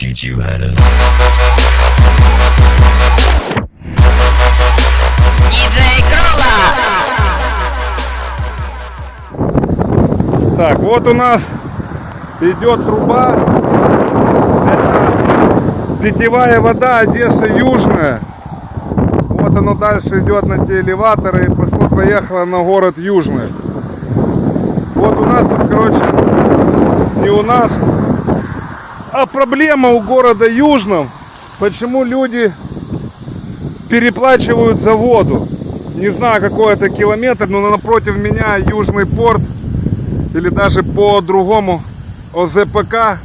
teach you how to. Так, вот у нас идет труба. Это питьевая вода Одесса Южная. Вот оно дальше идет на те элеваторы и пошло-поехало на город Южный. Вот у нас тут, короче, не у нас, а проблема у города Южном. Почему люди переплачивают за воду? Не знаю, какой это километр, но напротив меня Южный порт или даже по-другому ОЗПК,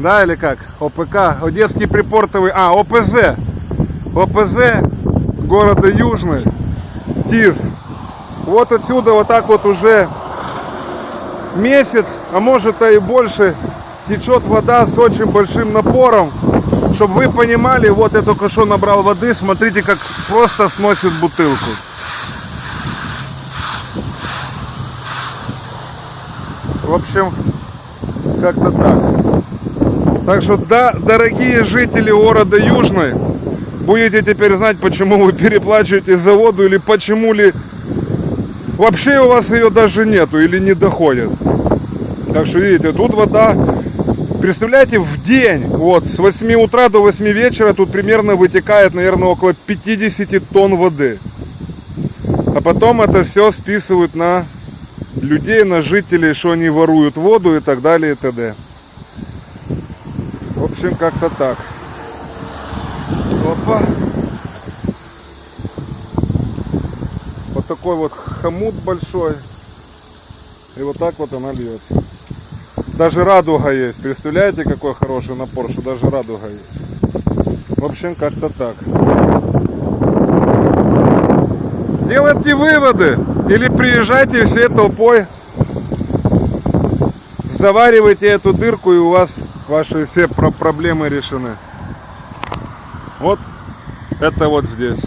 да, или как, ОПК, Одесский припортовый, а, ОПЗ, ОПЗ города Южный, ТИЗ. Вот отсюда вот так вот уже месяц, а может и больше, течет вода с очень большим напором. Чтобы вы понимали, вот я только что набрал воды, смотрите, как просто сносит бутылку. В общем, как-то так. Так что, да, дорогие жители города Южный, будете теперь знать, почему вы переплачиваете за воду или почему ли вообще у вас ее даже нету или не доходит. Так что, видите, тут вода, представляете, в день, вот, с 8 утра до 8 вечера тут примерно вытекает, наверное, около 50 тонн воды. А потом это все списывают на людей, на жителей, что они воруют воду и так далее и т.д. В общем, как-то так. Опа. Вот такой вот хомут большой. И вот так вот она льется. Даже радуга есть. Представляете, какой хороший напор, что даже радуга есть. В общем, как-то так. Делайте выводы. Или приезжайте всей толпой. Заваривайте эту дырку и у вас ваши все про- проблемы решены. Вот это вот здесь.